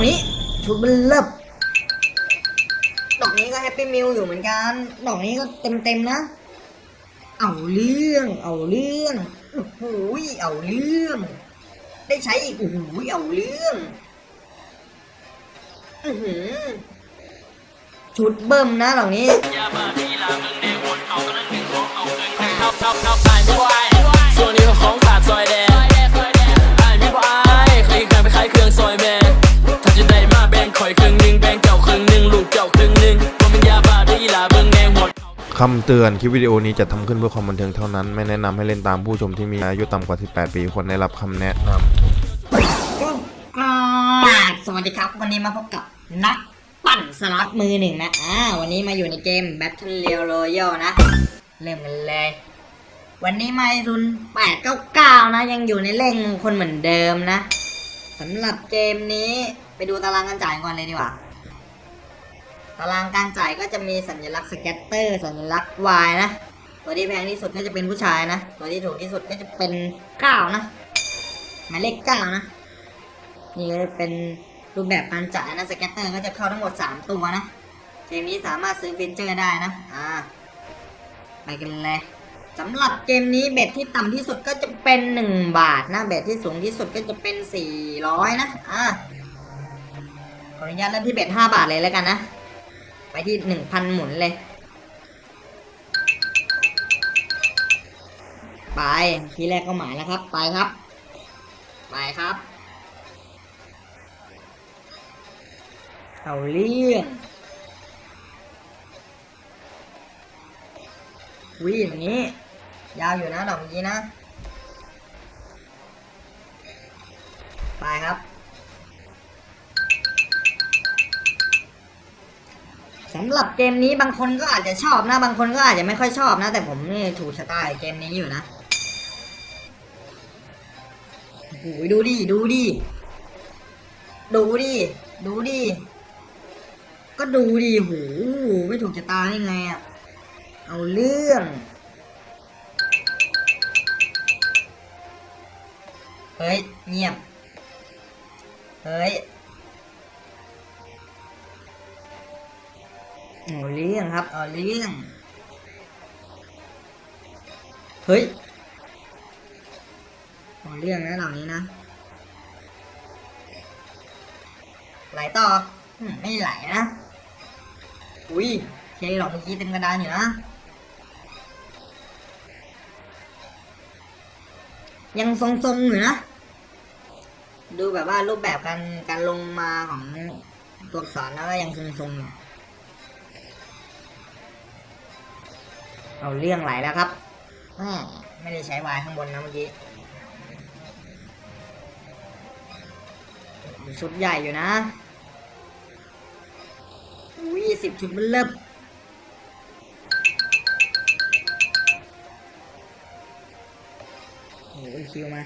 อกนี้ ชุดมันเลิบดอกนี้ก็แฮปปี้มิลอยู่เหมือนกัน ดอกนี้ก็เต็มเต็มๆนะ เอาเรื่อง เอาเรื่องโอ้โหยเอาเรื่อง ได้ใช้อีกโอ้โหยเอาเรื่องอื้อหือชุดเบิ่มนะดอกนี้ส่วนนี้ก็ของขาดซอยแดง คำเตือนคลิปวิดีโอนี้จะทำขึ้นเพื่อความบันเทิงเท่านั้น ไม่แนะนำให้เล่นตามผู้ชมที่มีอายุต่ำกว่า 18 ปีควรได้รับคำแนะนำสวัสดีครับ วันนี้มาพบกับนักปั่นสล็อตมือหนึ่งนะอ่าวันนี้มาอยู่ในเกม Battle Royale นะ เริ่มกันเลย วันนี้มาทุน 899 นะ ยังอยู่ในเลขมงคลเหมือนเดิมนะสำหรับเกมนี้ไปดูตารางการจ่ายก่อนเลยดีกว่า ตารางการจ่ายก็จะมีสัญลักษณ์ scatter สัญลักษณ์ wild นะ ตัวที่แพงที่สุดก็จะเป็นผู้ชายนะ ตัวที่ถูกที่สุดก็จะเป็น9นะหมายเลข9นะ นี่ก็เป็นรูปแบบการจ่ายนะ scatter ก็จะเข้าทั้งหมด 3 ตัวนะเกมนี้สามารถซื้อฟีเจอร์ได้นะ อ่า ไปกันเลยสำหรับเกมนี้ bet ที่ต่ำที่สุดก็จะเป็น 1 บาทนะ bet ที่สูงที่สุดก็จะเป็น 400 นะ อ่าขออนุญาตเริ่มที่เบ็ด5บาทเลยแล้วกันนะ ไปที่1,000หมุนเลย ไปทีแรกก็หมายแล้วครับ ไปครับ ไปครับ เอาเรื่องวิ่งอย่างนี้ ยาวอยู่นะดอกนี้นะ ไปครับ สำหรับเกมนี้บางคนก็อาจจะชอบนะ บางคนก็อาจจะไม่ค่อยชอบนะ แต่ผมนี่ถูกชะตากับเกมนี้อยู่นะโอ้โดูดิดูดิดูดิดูดิก็ดูดิโหไม่ถูกชะตาได้ไงอะเอาเรื่องเฮ้ยเงียบเฮ้ย เอาเรื่องครับ เอาเรื่องเฮ้ยเอาเรื่องนะเหล่านี้นะไหลต่ออืมไม่ไหลนะ อุ้ยเคหรอกเมื่อกี้เต็มกระดานอยู่นะ ยังทรงๆอยู่นะ ดูแบบว่ารูปแบบการการลงมาของตัวอักษรแล้วก็ยังทรงๆอยู่ เอาเรื่องไหลแล้วครับไม่ได้ใช้วายข้างบนนะเมื่อกี้ชุดใหญ่อยู่นะอุ้ยสิบชุดมันเริ่มโอ้ยคิวมา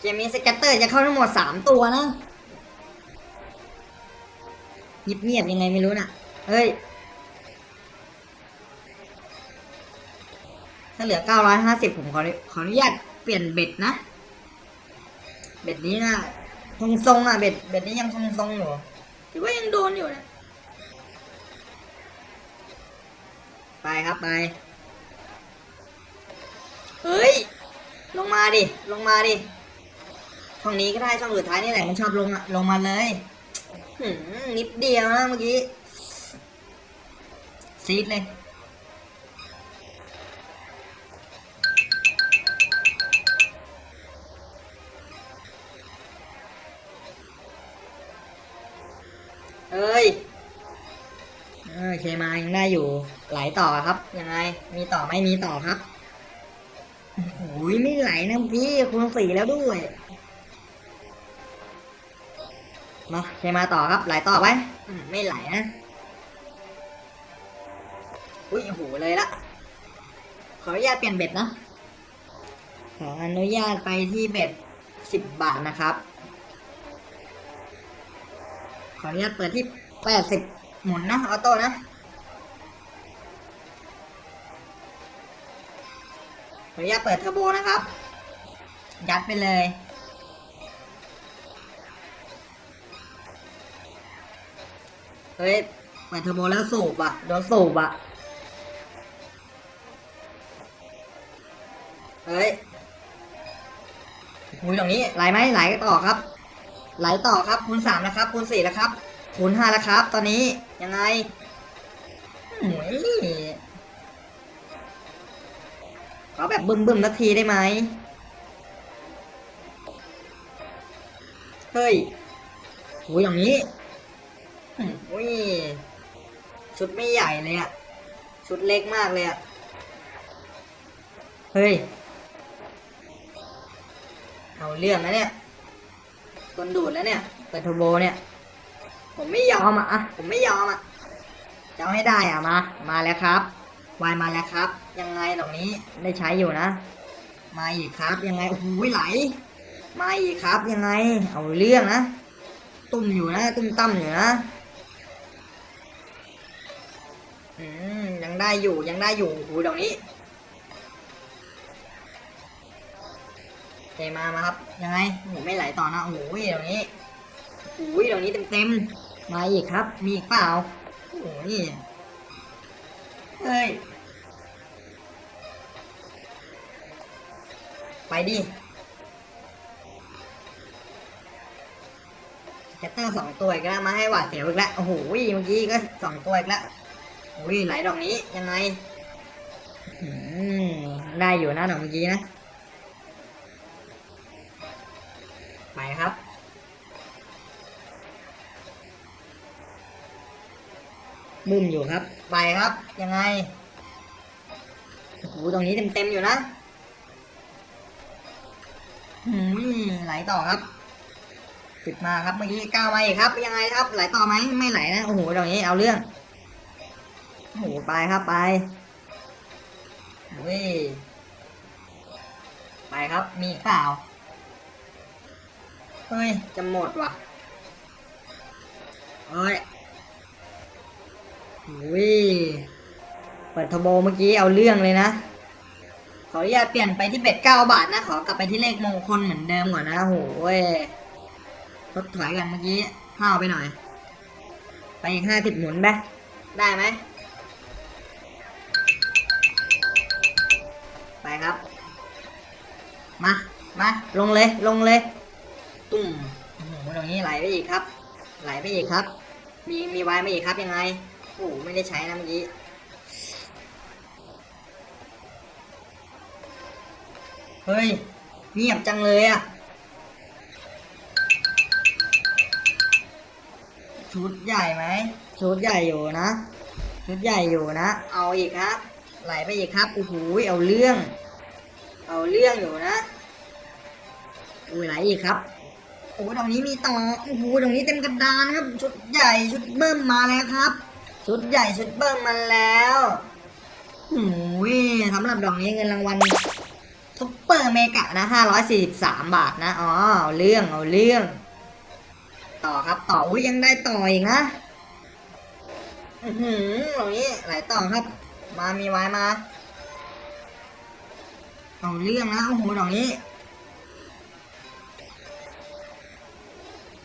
เกมนี้สแกตเตอร์จะเข้าทั้งหมดสามตัวนะเงียบๆยังไงไม่รู้น่ะ เฮ้ย ถ้าเหลือ950ผมขอขออนุญาตเปลี่ยนเบ็ดนะ เบ็ดนี้นะทรงทรงอะเบ็ดเบ็ดนี้ยังทรงทรงอยู่ถือว่ายังโดนอยู่นะไปครับไปเฮ้ย ลงมาดิ ลงมาดิช่องนี้ก็ได้ช่องสุดท้ายนี่แหละมันชอบลงอะลงมาเลยหืมนิดเดียวนะเมื่อกี้ซีดเลย เอ้ยเอเคมายังได้อยู่ไหลต่อครับ ยังไง มีต่อไม่มีต่อครับโอ้โหไม่ไหลนะพี่คุณสี่แล้วด้วยมาเคมาต่อครับ ไหลต่อไปอืมไม่ไหลนะอุ้ยโหเลยละขออนุญาตเปลี่ยนเบ็ดนะขออนุญาตไปที่เบ็ดสิบบาทนะครับ ขออนุญาตเปิดที่แปดสิบหมุนนะออโต้นะขออนุญาตเปิดเทอร์โบนะครับ ยัดไปเลยเฮ้ยเปิดเทอร์โบแล้วสูบอะโดนสูบอะเฮ้ยคุยตรงนี้ไหลไหมไหลต่อครับ ไหลต่อครับคูณสามนะครับคูณสี่แล้วครับคูณห้าแล้วครับ ตอนนี้ยังไงโอ้ยขอแบบบึ้มบึ้มๆนาทีได้ไหมเฮ้ยโหอย่างนี้อุ้ยชุดไม่ใหญ่เลยอะชุดเล็กมากเลยอะเฮ้ย เอาเรื่องนะเนี่ย กนดูดแล้วเนี่ย เปิดเทอร์โบเนี่ย ผมไม่ยอมอะ ผมไม่ยอมอะจะให้ได้อะมา มาแล้วครับ วายมาแล้วครับ ยังไงตรงนี้ได้ใช้อยู่นะ มาอีกครับยังไงโอ้โหไหล มาอีกครับยังไง เอาเรื่องนะ ตุ่มอยู่นะ ตุ้มตั้มอยู่นะอืมยังได้อยู่ยังได้อยู่โอ้โหตรงนี้ เคมามาครับ ยังไงโอ้โหไม่ไหลต่อนะโอ้โหตรงนี้โอ้ยตรงนี้เต็มๆมาอีกครับ มีอีกเปล่าโอ้ยเฮ้ย ไปดิแคตเตอร์สองตัวอีกแล้วมาให้หวาดเสียวอีกแล้วโอ้โหเมื่อกี้ก็สองตัวอีกแล้วโอ้ยไหลดอกนี้ยังไงได้อยู่นะดอกเมื่อกี้นะ ไปครับบึ้มอยู่ครับ ไปครับ ยังไงโอ้โหตรงนี้เต็มๆอยู่นะหืมไหลต่อครับติดมาครับเมื่อกี้ก้าวมาอีกครับ ยังไงครับไหลต่อไหมไม่ไหลนะโอ้โหตรงนี้เอาเรื่องโอ้โหไปครับไปเว้ยไปครับมีอีกเปล่า เฮ้ย จะหมดว่ะเฮ้ยวิเปิดทอร์โบเมื่อกี้เอาเรื่องเลยนะ ขออนุญาตเปลี่ยนไปที่เบ็ดเก้าบาทนะ ขอกลับไปที่เลขมงคลเหมือนเดิมก่อนนะโหยทดถอยกันเมื่อกี้ห้าวไปหน่อย ไปอีกห้าสิบหมุนไปได้ไหม ไปครับ มา มา ลงเลย ลงเลย ตุ่มโอ้โหตรงนี้ไหลไปอีกครับ ไหลไปอีกครับ มีมีวายมาอีกครับยังไงโอ้ไม่ได้ใช้นะเมื่อกี้เฮ้ยเงียบจังเลยอะชุดใหญ่ไหมชุดใหญ่อยู่นะชุดใหญ่อยู่นะ เอาอีกครับ ไหลไปอีกครับโอ้โหเอาเรื่อง เอาเรื่องอยู่นะอุ้ยไหลอีกครับ โอ้ยตรงนี้มีต่อโอ้โหตรงนี้เต็มกระดานครับ ชุดใหญ่ชุดเบิ้มมาแล้วครับ ชุดใหญ่ชุดเบิ้มมาแล้วโอ้ยสำหรับดอกนี้เงินรางวัลซุปเปอร์เมกะนะห้าร้อยสี่สิบสามบาทนะอ๋อเอาเรื่องเอาเรื่อง ต่อครับต่ออุ้ยยังได้ต่ออีกนะอือหือตรงนี้ไหลต่อครับ มามีไว้มาเอาเรื่องนะโอ้โหดอกนี้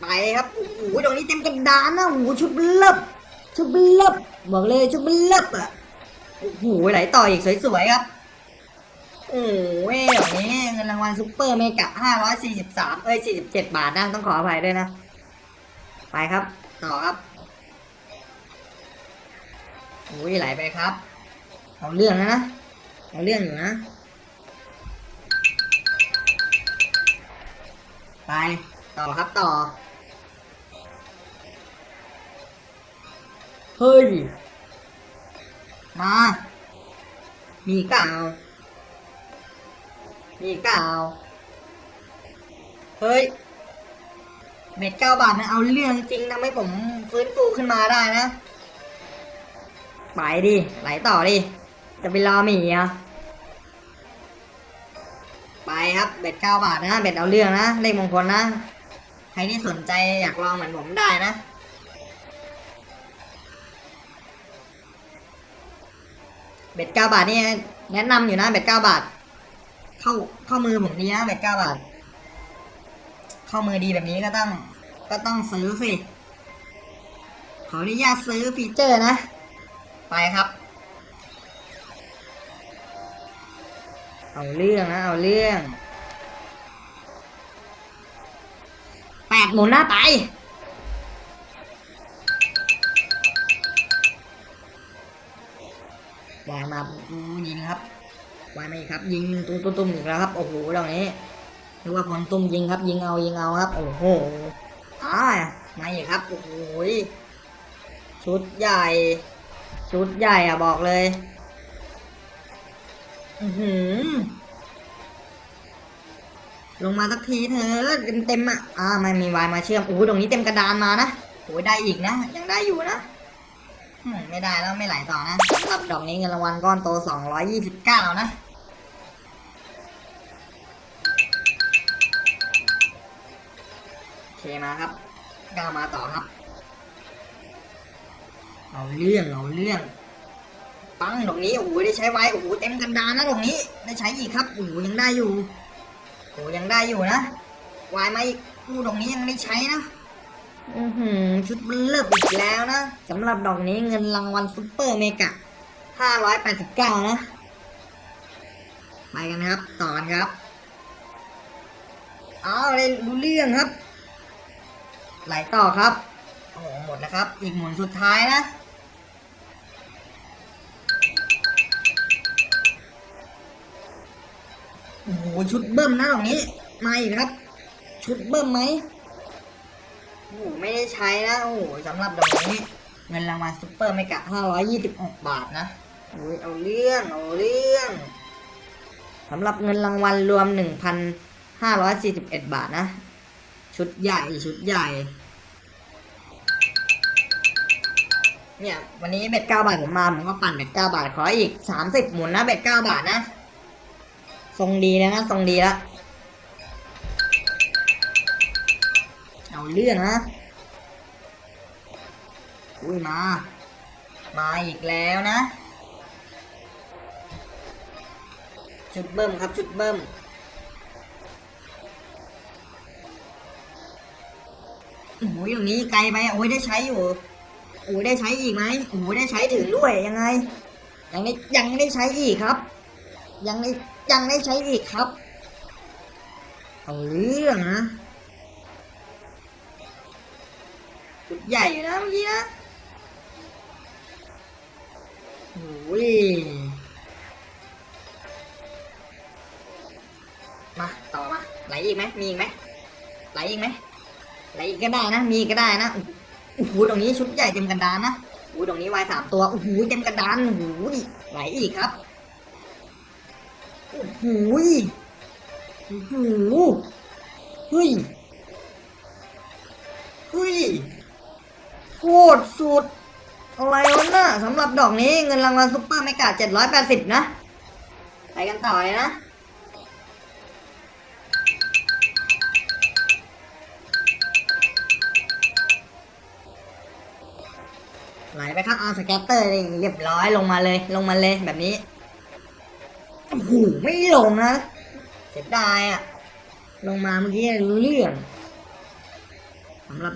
ไปครับโอ้โหดอกนี้เต็มกระดานนะโอ้โหชุดเบลับชุดเบลับบอกเลยชุดเบลับอะโอ้โหไหลต่ออีกสวยๆครับโอ้ยดอกนี้เงินรางวัลซุปเปอร์เมกะห้าร้อยสี่สิบสามเอ้ยสี่สิบเจ็ดบาทนะต้องขออภัยด้วยนะ ไปครับ ต่อครับโอ้ยไหลไปครับ เอาเรื่องนะนะเอาเรื่องอยู่นะ ไป ต่อครับต่อ เฮ้ย มา มีเก่ามีเก่าเฮ้ยเบ็ดเก้าบาทมันเอาเรื่องจริงทำให้ผมฟื้นฟูขึ้นมาได้นะ ไปดิ ไหลต่อดิ จะไปรอหมีอะไปครับเบ็ดเก้าบาทนะ เบ็ดเอาเรื่องนะ เลขมงคลนะ ใครที่สนใจอยากลองเหมือนผมได้นะ เบ็ดเก้าบาทนี่แนะนำอยู่นะเบ็ดเก้าบาท เข้าเข้ามือผมดีนะเบ็ดเก้าบาท เข้ามือดีแบบนี้ก็ต้อง ก็ต้องซื้อสิขออนุญาตซื้อฟีเจอร์นะ ไปครับ เอาเรื่องนะเอาเรื่องแปดหมุนหน้าไป วายมายิงครับวายมาอีกครับ ยิงตุ้มตุ้มตุ้มอีกแล้วครับโอ้โหดอกนี้นึกว่าพลตุ้มยิงครับ ยิงเอายิงเอาครับ โอ้โหอ่ามาอีกครับโอ้โหชุดใหญ่ ชุดใหญ่อะบอกเลย อือหือลงมาสักทีเถอะเต็มเต็มอะอ่ามันมีวายมาเชื่อมโอ้โหตรงนี้เต็มกระดานมานะโอ้ยได้อีกนะ ยังได้อยู่นะ ไม่ได้แล้วไม่ไหลต่อนะรับดอกนี้เงินรางวัลก้อนโต 229 นะโอเคมาครับก้าวมาต่อครับ เอาเรื่องเอาเรื่องปังดอกนี้โอ้โหได้ใช้ไว้โอ้โหเต็มกันดานนะดอกนี้ได้ใช้อีกครับโอ้โหยังได้อยู่โอ้โหยังได้อยู่นะวายมาอีกอู้ดอกนี้ยังได้ใช้นะ อือหือชุดมันเลิกอีกแล้วนะสำหรับดอกนี้เงินรางวัล super mega 589 นะ ไปกันนะครับ ต่อกันครับเอาเลยรู้เรื่องครับ ไหลต่อครับ โอ้โหหมดแล้วครับ อีกหมุนสุดท้ายนะโอ้โหชุดเบิ้มนะดอกนี้มาอีกครับ ชุดเบิ้มไหม โอ้โหไม่ได้ใช้นะโอ้โหสำหรับดอกนี้ เงินรางวัลซุปเปอร์ไม่กะ526 บาทนะโอ้ยเอาเรื่องเอาเรื่องสำหรับเงินรางวัลรวม 1,541 บาทนะ ชุดใหญ่ชุดใหญ่ เนี่ย วันนี้เบ็ด9บาทผมมา ผมก็ปั่นเบ็ด9บาท ขออีก30หมุนนะเบ็ด9บาทนะ ทรงดีแล้วนะ ทรงดีแล้ว เอาเรื่องนะ อุ้ยมา มาอีกแล้วนะ ชุดเบิ้มครับชุดเบิ้มโอ้ยอย่างนี้ไกลไปโอ้ยได้ใช้อยู่โอ้ยได้ใช้อีกไหมโอ้ยได้ใช้ถึงด้วยยังไง ยังได้ยังได้ใช้อีกครับ ยังได้ยังได้ใช้อีกครับ เอาเรื่องนะ ชุดใหญ่อยู่นะเมื่อกี้นะโอ้ยมา ต่อมาไหลอีกไหมมีอีกไหมไหลอีกไหมไหลอีกก็ได้นะ มีก็ได้นะโอ้โหตรงนี้ชุดใหญ่เต็มกระดานนะโอ้โหตรงนี้วายสามตัวโอ้โหเต็มกระดานโอ้โหดิไหลอีกครับโอ้โหโอ้โหเฮ้ยเฮ้ย โคตรสุด อะไรวะน่ะสำหรับดอกนี้เงินรางวัลซุปเปอร์ไม่กา780นะ ไปกันต่อเลยนะไหลไปครับเอาสแกตเตอร์เรียบร้อยลงมาเลย ลงมาเลยแบบนี้โอ้โหไม่ลงนะเสียดายอะลงมาเมื่อกี้รู้เรื่องสำหรับ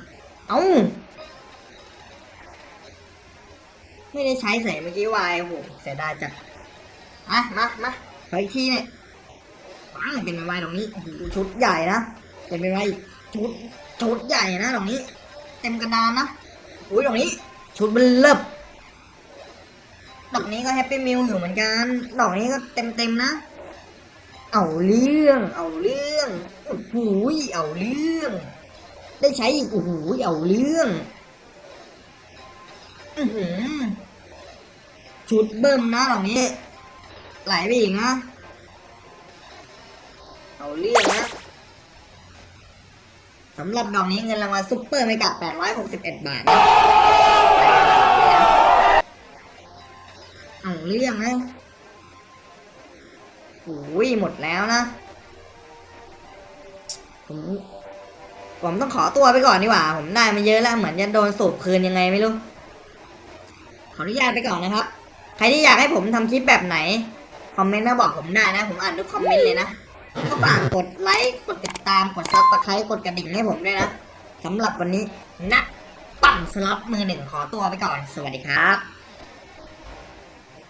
เอ้า ไม่ได้ใช้ใส่เมื่อกี้วายโอ้โหเสียดายจัดอะมามาขออีกทีเนี่ยปังเป็นวายตรงนี้โอ้โหชุดใหญ่นะเป็นไปไว้ชุดชุดใหญ่นะตรงนี้ เต็มกระดานนะอุ้ยตรงนี้ ชุดมันเลิบดอกนี้ก็ happy meal อยู่เหมือนกันดอกนี้ก็เต็มเต็มนะ เอาเรื่อง เอาเรื่องโอ้โหเอาเรื่อง ได้ใช้อีกโอ้โหเอาเรื่อง อือหือ ชุดเบิ้มนะดอกนี้ ไหลไปอีกนะ เอาเรื่องนะสำหรับดอกนี้เงินรางวัลซุปเปอร์ไม่กะ861 บาทนะเอาเรื่องนะโอ้ยหมดแล้วนะ ผม ผมต้องขอตัวไปก่อนดีกว่า ผมได้มาเยอะแล้ว เหมือนจะโดนสูบคืนยังไงไม่รู้ ขออนุญาตไปก่อนนะครับ ใครที่อยากให้ผมทำคลิปแบบไหน คอมเมนต์มาบอกผมได้นะ ผมอ่านทุกคอมเมนต์เลยนะ ก็ฝากกดไลค์ กดติดตาม กด subscribe กดกระดิ่งให้ผมด้วยนะสำหรับวันนี้นักปั่นปั้นสล็อตมือหนึ่งขอตัวไปก่อน สวัสดีครับ